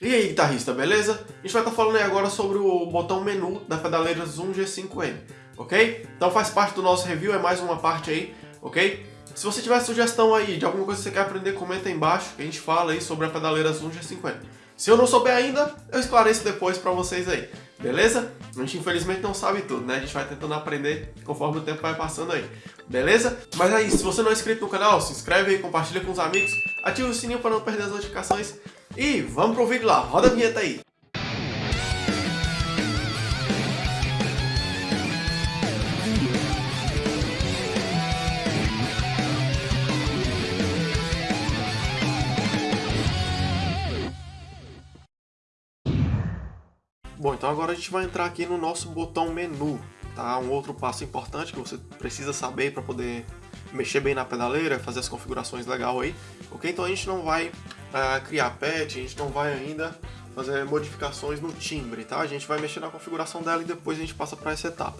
E aí, guitarrista, beleza? A gente vai estar falando aí agora sobre o botão menu da pedaleira Zoom G5M, ok? Então faz parte do nosso review, é mais uma parte aí, ok? Se você tiver sugestão aí de alguma coisa que você quer aprender, comenta aí embaixo, que a gente fala aí sobre a pedaleira Zoom G5M. Se eu não souber ainda, eu esclareço depois pra vocês aí, beleza? A gente infelizmente não sabe tudo, né? A gente vai tentando aprender conforme o tempo vai passando aí, beleza? Mas aí, se você não é inscrito no canal, se inscreve aí, compartilha com os amigos, ativa o sininho para não perder as notificações e vamos pro vídeo lá, roda a vinheta aí. Bom, então agora a gente vai entrar aqui no nosso botão menu, tá? Um outro passo importante que você precisa saber para poder mexer bem na pedaleira, fazer as configurações legal aí, ok? Então a gente não vai uh, criar patch, a gente não vai ainda fazer modificações no timbre, tá? A gente vai mexer na configuração dela e depois a gente passa para essa etapa.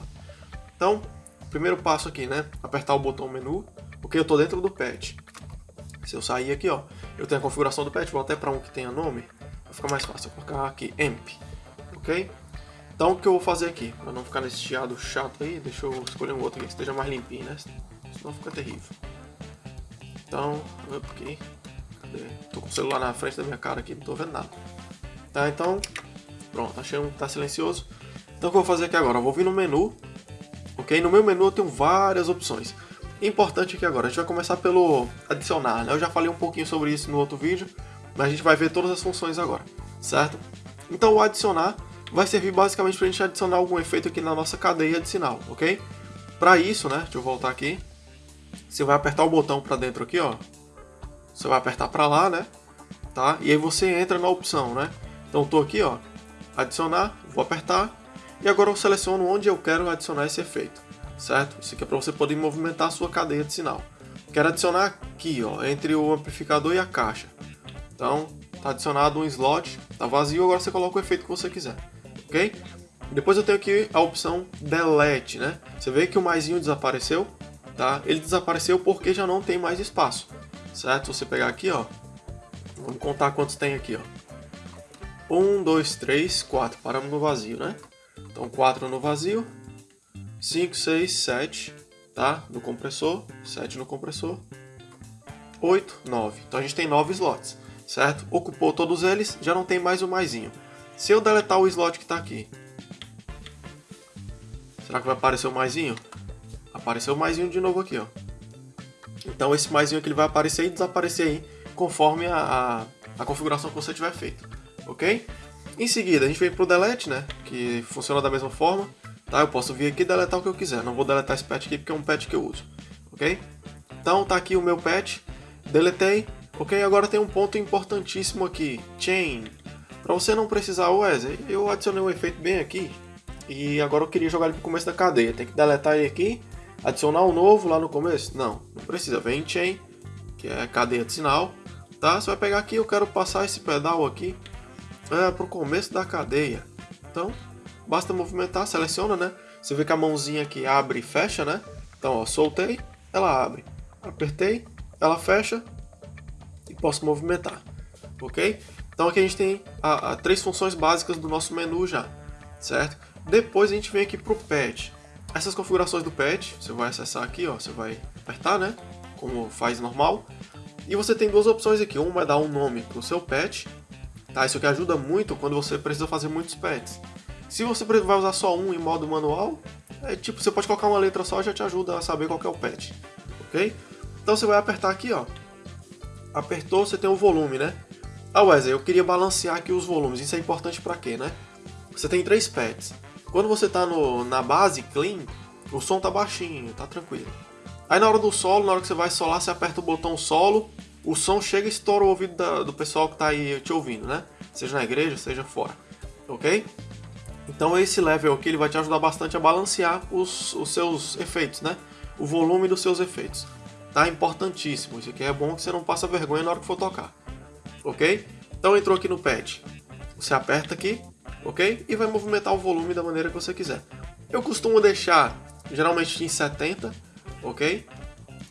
Então, primeiro passo aqui, né? Apertar o botão menu, porque eu estou dentro do patch. Se eu sair aqui, ó, eu tenho a configuração do patch, vou até para um que tenha nome, vai ficar mais fácil. Vou colocar aqui, AMP, ok? Então o que eu vou fazer aqui, para não ficar nesse chiado chato aí, deixa eu escolher um outro aqui que esteja mais limpinho, né? Senão fica terrível. Então, aqui, cadê? Tô com o celular na frente da minha cara aqui, não tô vendo nada. Tá, então, pronto, um que tá silencioso. Então o que eu vou fazer aqui agora? Eu vou vir no menu, ok? No meu menu eu tenho várias opções. Importante aqui agora, a gente vai começar pelo adicionar, né? Eu já falei um pouquinho sobre isso no outro vídeo, mas a gente vai ver todas as funções agora, certo? Então o adicionar vai servir basicamente para a gente adicionar algum efeito aqui na nossa cadeia de sinal, ok? Para isso, né, deixa eu voltar aqui, você vai apertar o botão para dentro aqui, ó, você vai apertar para lá, né, tá? E aí você entra na opção, né? Então estou aqui, ó, adicionar, vou apertar, e agora eu seleciono onde eu quero adicionar esse efeito, certo? Isso aqui é para você poder movimentar a sua cadeia de sinal. Quero adicionar aqui, ó, entre o amplificador e a caixa. Então, tá adicionado um slot, tá vazio, agora você coloca o efeito que você quiser ok? Depois eu tenho aqui a opção Delete, né? Você vê que o maisinho desapareceu, tá? Ele desapareceu porque já não tem mais espaço, certo? Você pegar aqui, ó, vamos contar quantos tem aqui, ó. 1, 2, 3, 4, paramos no vazio, né? Então 4 no vazio, 5, 6, 7, tá? No compressor, 7 no compressor, 8, 9. Então a gente tem 9 slots, certo? Ocupou todos eles, já não tem mais o maisinho. Se eu deletar o slot que está aqui, será que vai aparecer o maisinho? Apareceu o maisinho de novo aqui, ó. Então esse maisinho aqui ele vai aparecer e desaparecer aí, conforme a, a, a configuração que você tiver feito, ok? Em seguida, a gente vem para o delete, né, que funciona da mesma forma, tá? Eu posso vir aqui e deletar o que eu quiser, não vou deletar esse patch aqui porque é um patch que eu uso, ok? Então tá aqui o meu patch, deletei, ok? Agora tem um ponto importantíssimo aqui, chain, para você não precisar, Wesley, eu adicionei um efeito bem aqui e agora eu queria jogar ele pro começo da cadeia. Tem que deletar ele aqui, adicionar um novo lá no começo? Não, não precisa. Vem em chain, que é cadeia de sinal, tá? Você vai pegar aqui, eu quero passar esse pedal aqui é, pro começo da cadeia. Então, basta movimentar, seleciona, né? Você vê que a mãozinha aqui abre e fecha, né? Então, ó, soltei, ela abre. Apertei, ela fecha e posso movimentar, ok? Então aqui a gente tem a, a, três funções básicas do nosso menu já, certo? Depois a gente vem aqui para o patch. Essas configurações do patch, você vai acessar aqui, ó, você vai apertar, né? Como faz normal. E você tem duas opções aqui. Uma é dar um nome para o seu patch, tá? Isso aqui ajuda muito quando você precisa fazer muitos patches. Se você vai usar só um em modo manual, é tipo, você pode colocar uma letra só e já te ajuda a saber qual é o patch, ok? Então você vai apertar aqui, ó. Apertou, você tem o volume, né? Ah, Wesley, eu queria balancear aqui os volumes. Isso é importante para quê, né? Você tem três pads. Quando você tá no, na base clean, o som tá baixinho, tá tranquilo. Aí na hora do solo, na hora que você vai solar, você aperta o botão solo, o som chega e estoura o ouvido da, do pessoal que tá aí te ouvindo, né? Seja na igreja, seja fora. Ok? Então esse level aqui ele vai te ajudar bastante a balancear os, os seus efeitos, né? O volume dos seus efeitos. Tá importantíssimo. Isso aqui é bom que você não passa vergonha na hora que for tocar ok? Então entrou aqui no pad, você aperta aqui, ok? E vai movimentar o volume da maneira que você quiser. Eu costumo deixar geralmente em 70, ok?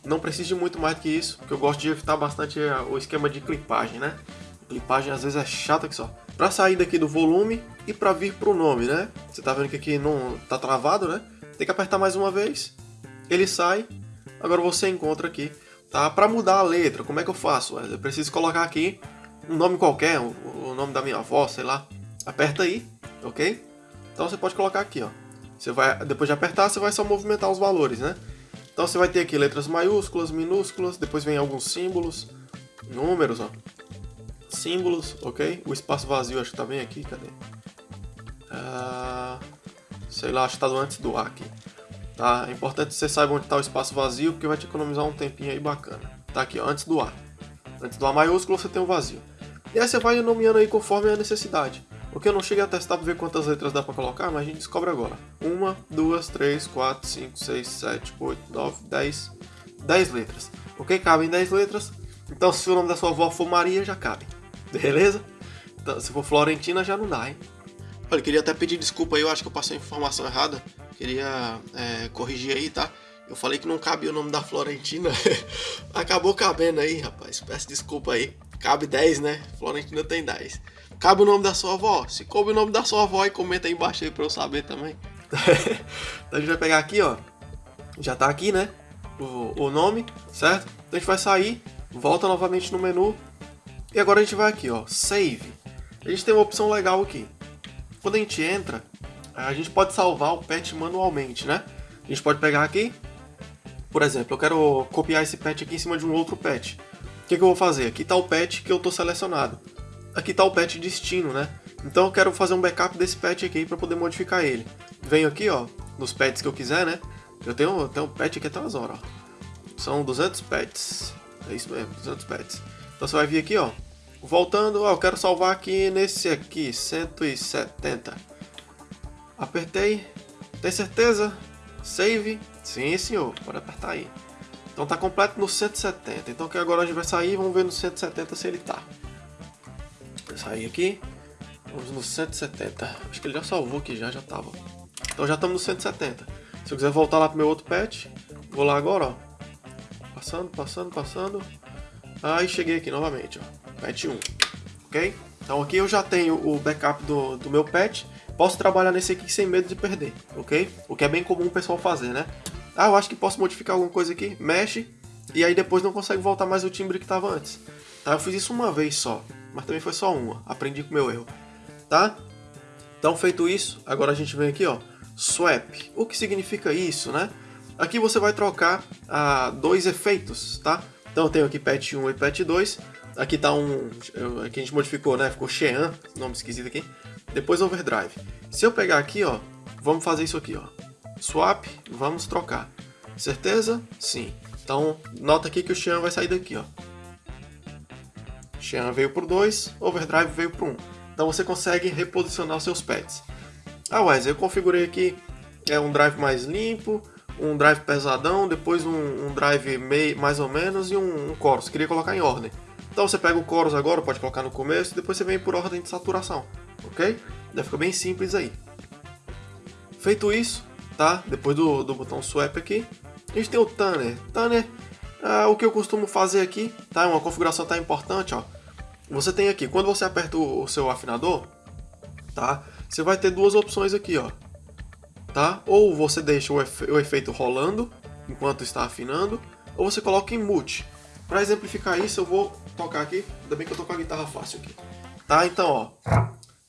Não precisa de muito mais do que isso, porque eu gosto de evitar bastante eh, o esquema de clipagem, né? clipagem às vezes é chata que só. para sair daqui do volume e para vir para o nome, né? Você tá vendo que aqui não tá travado, né? Tem que apertar mais uma vez, ele sai, agora você encontra aqui, tá? Para mudar a letra, como é que eu faço? Eu preciso colocar aqui um nome qualquer, o nome da minha avó, sei lá. Aperta aí, ok? Então você pode colocar aqui, ó. Você vai, depois de apertar, você vai só movimentar os valores, né? Então você vai ter aqui letras maiúsculas, minúsculas, depois vem alguns símbolos, números, ó. Símbolos, ok? O espaço vazio acho que tá bem aqui, cadê? Ah, sei lá, acho que tá antes do A aqui. Tá? É importante que você saiba onde está o espaço vazio, porque vai te economizar um tempinho aí bacana. Tá aqui, ó, antes do A. Antes do A maiúsculo você tem o vazio. E aí você vai nomeando aí conforme a necessidade. O que eu não cheguei a testar para ver quantas letras dá para colocar, mas a gente descobre agora. Uma, duas, três, quatro, cinco, seis, sete, oito, nove, dez. Dez letras. Ok? Cabem dez letras. Então se o nome da sua avó for Maria, já cabe. Beleza? Então, se for Florentina, já não dá, hein? Olha, queria até pedir desculpa aí, eu acho que eu passei a informação errada. Queria é, corrigir aí, tá? Eu falei que não cabia o nome da Florentina. Acabou cabendo aí, rapaz. Peço desculpa aí. Cabe 10, né? Florentina tem 10. Cabe o nome da sua avó? Se coube o nome da sua avó, aí comenta aí embaixo aí pra eu saber também. então a gente vai pegar aqui, ó. Já tá aqui, né? O, o nome, certo? Então a gente vai sair, volta novamente no menu. E agora a gente vai aqui, ó. Save. A gente tem uma opção legal aqui. Quando a gente entra, a gente pode salvar o patch manualmente, né? A gente pode pegar aqui, por exemplo, eu quero copiar esse patch aqui em cima de um outro patch. O que, que eu vou fazer? Aqui está o patch que eu estou selecionado aqui está o patch destino, né? Então eu quero fazer um backup desse patch aqui para poder modificar ele. Venho aqui, ó, nos patches que eu quiser, né? Eu tenho, eu um patch aqui até umas horas, ó. São 200 patches. É isso mesmo, 200 patches. Então você vai vir aqui, ó. Voltando, ó, eu quero salvar aqui nesse aqui, 170. Apertei. Tem certeza? Save. Sim, senhor. Pode apertar aí. Então tá completo no 170. Então que agora a gente vai sair, vamos ver no 170 se ele tá sair aqui. Vamos no 170. Acho que ele já salvou aqui, já, já tava. Então já estamos no 170. Se eu quiser voltar lá pro meu outro patch, vou lá agora, ó. Passando, passando, passando. Aí cheguei aqui novamente, ó. Patch 1. Ok? Então aqui eu já tenho o backup do, do meu patch. Posso trabalhar nesse aqui sem medo de perder, ok? O que é bem comum o pessoal fazer, né? Ah, eu acho que posso modificar alguma coisa aqui. Mexe. E aí depois não consegue voltar mais o timbre que estava antes. Tá? Eu fiz isso uma vez só mas também foi só uma. Aprendi com meu erro. Tá? Então, feito isso, agora a gente vem aqui, ó, swap. O que significa isso, né? Aqui você vai trocar ah, dois efeitos, tá? Então eu tenho aqui patch 1 e patch 2. Aqui tá um... Aqui a gente modificou, né? Ficou Shean, nome esquisito aqui. Depois Overdrive. Se eu pegar aqui, ó, vamos fazer isso aqui, ó. Swap, vamos trocar. Certeza? Sim. Então, nota aqui que o Shean vai sair daqui, ó. Xian veio por 2, Overdrive veio por 1. Um. Então você consegue reposicionar os seus pads. Ah, Wesley, eu configurei aqui é um drive mais limpo, um drive pesadão, depois um, um drive meio, mais ou menos e um, um chorus. Queria colocar em ordem. Então você pega o chorus agora, pode colocar no começo, depois você vem por ordem de saturação, ok? Já fica bem simples aí. Feito isso, tá? Depois do, do botão swap aqui, a gente tem o Tanner. Tanner, ah, o que eu costumo fazer aqui, tá? Uma configuração tá importante, ó. Você tem aqui, quando você aperta o, seu afinador, tá? Você vai ter duas opções aqui, ó. Tá? Ou você deixa o, efe o efeito rolando enquanto está afinando, ou você coloca em mute. Para exemplificar isso, eu vou tocar aqui. Ainda bem que eu tô com a guitarra fácil aqui. Tá? Então, ó.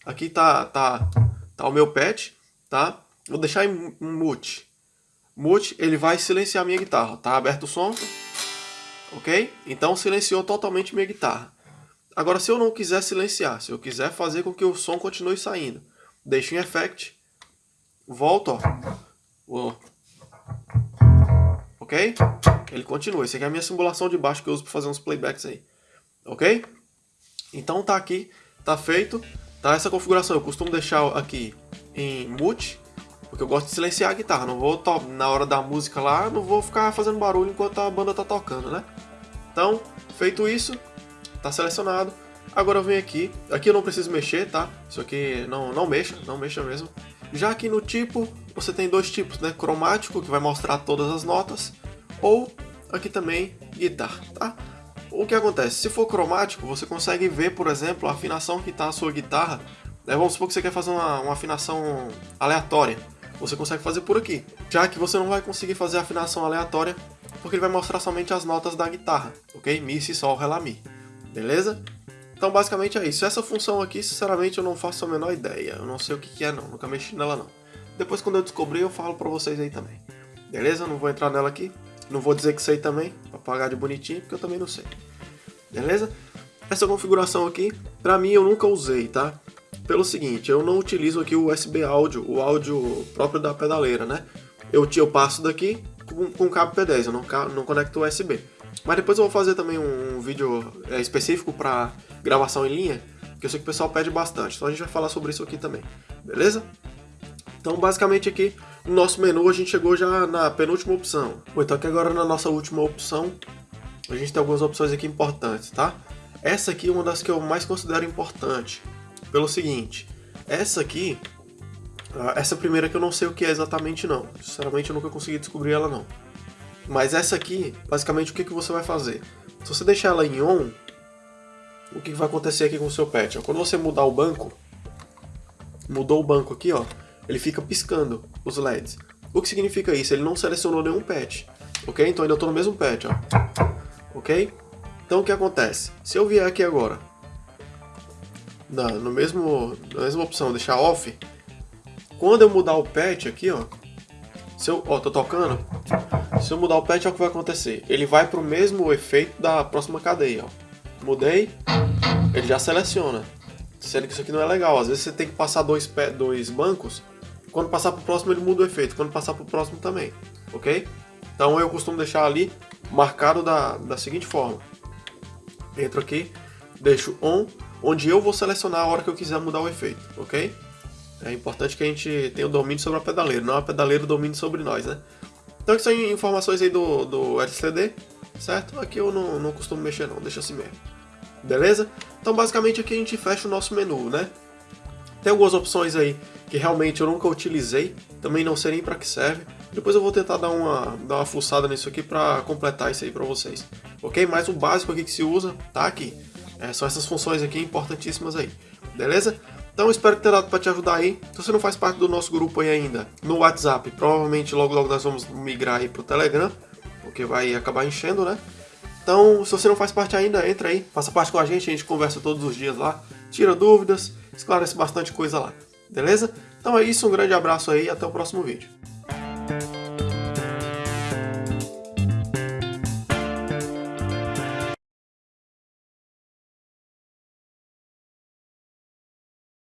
Aqui tá, tá, tá o meu patch, tá? Vou deixar em mute. Mute, ele vai silenciar minha guitarra. Tá aberto o som. Ok? Então silenciou totalmente minha guitarra. Agora, se eu não quiser silenciar, se eu quiser fazer com que o som continue saindo, deixo em Effect, volto, ó. Ok? Ele continua. Essa aqui é a minha simulação de baixo que eu uso para fazer uns playbacks aí. Ok? Então tá aqui, tá feito. Tá essa configuração. Eu costumo deixar aqui em mute, porque eu gosto de silenciar a guitarra. Não vou, na hora da música lá, não vou ficar fazendo barulho enquanto a banda tá tocando, né? Então, feito isso, tá selecionado. Agora eu venho aqui, aqui eu não preciso mexer, tá? Isso aqui não, não mexa, não mexa mesmo. Já aqui no tipo, você tem dois tipos, né? Cromático, que vai mostrar todas as notas, ou aqui também guitarra, tá? o que acontece? Se for cromático, você consegue ver, por exemplo, a afinação que está a sua guitarra. Né? Vamos supor que você quer fazer uma, uma afinação aleatória. Você consegue fazer por aqui. Já que você não vai conseguir fazer a afinação aleatória, porque ele vai mostrar somente as notas da guitarra, ok? Mi, Si, Sol, Ré, Lá, Mi. Beleza? Então basicamente é isso. Essa função aqui, sinceramente, eu não faço a menor ideia. Eu não sei o que, que é não, nunca mexi nela não. Depois quando eu descobrir eu falo pra vocês aí também. Beleza? Não vou entrar nela aqui. Não vou dizer que sei também, pra pagar de bonitinho, porque eu também não sei. Beleza? Essa configuração aqui, pra mim eu nunca usei, tá? Pelo seguinte, eu não utilizo aqui o USB áudio, o áudio próprio da pedaleira, né? Eu, eu passo daqui com, com cabo P10, eu não, não conecto USB. Mas depois eu vou fazer também um, vídeo é, específico para gravação em linha, que eu sei que o pessoal pede bastante, então a gente vai falar sobre isso aqui também, beleza? Então basicamente aqui no nosso menu a gente chegou já na penúltima opção. Bom, então aqui agora na nossa última opção a gente tem algumas opções aqui importantes, tá? Essa aqui é uma das que eu mais considero importante, pelo seguinte, essa aqui, ah, essa primeira que eu não sei o que é exatamente não, sinceramente eu nunca consegui descobrir ela não. Mas essa aqui, basicamente o que, que você vai fazer? Se você deixar ela em on, o que vai acontecer aqui com o seu pet? Quando você mudar o banco, mudou o banco aqui, ó, ele fica piscando os LEDs. O que significa isso? Ele não selecionou nenhum pet, ok? Então ainda estou no mesmo pet, ó, ok? Então o que acontece? Se eu vier aqui agora, na, no mesmo, na mesma opção, deixar off, quando eu mudar o pet aqui, ó, se eu, ó, tô tocando, se eu mudar o pet, olha o que vai acontecer. Ele vai pro mesmo efeito da próxima cadeia, ó. Mudei, ele já seleciona. Sendo que isso aqui não é legal. Às vezes você tem que passar dois, dois bancos. Quando passar pro próximo ele muda o efeito. Quando passar pro próximo também. Ok? Então eu costumo deixar ali marcado da, da seguinte forma. Entro aqui, deixo on, onde eu vou selecionar a hora que eu quiser mudar o efeito, ok? É importante que a gente tenha o domínio sobre a pedaleira, não a pedaleira o domínio sobre nós, né? Então, são informações aí do, do LCD, certo? Aqui eu não, não costumo mexer não, deixa assim mesmo. Beleza? Então, basicamente aqui a gente fecha o nosso menu, né? Tem algumas opções aí que realmente eu nunca utilizei, também não sei nem para que serve. Depois eu vou tentar dar uma, dar uma fuçada nisso aqui para completar isso aí para vocês. Ok? Mas o básico aqui que se usa tá aqui. É, são essas funções aqui importantíssimas aí. Beleza? Então espero tenha dado para te ajudar aí. Se você não faz parte do nosso grupo aí ainda, no WhatsApp, provavelmente logo logo nós vamos migrar aí pro Telegram, porque vai acabar enchendo, né? Então, se você não faz parte ainda, entra aí, faça parte com a gente, a gente conversa todos os dias lá, tira dúvidas, esclarece bastante coisa lá, beleza? Então é isso, um grande abraço aí e até o próximo vídeo.